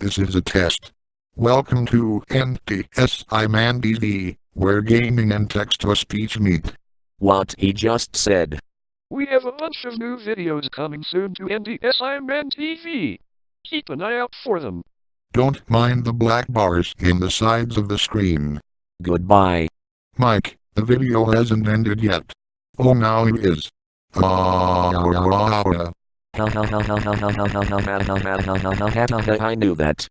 This is a test. Welcome to NDSI Man TV, where gaming and text-to-speech meet. What he just said. We have a bunch of new videos coming soon to NDSI Man TV. Keep an eye out for them. Don't mind the black bars in the sides of the screen. Goodbye. Mike, the video hasn't ended yet. Oh now it is. Ah, ah, ah, ah I knew that.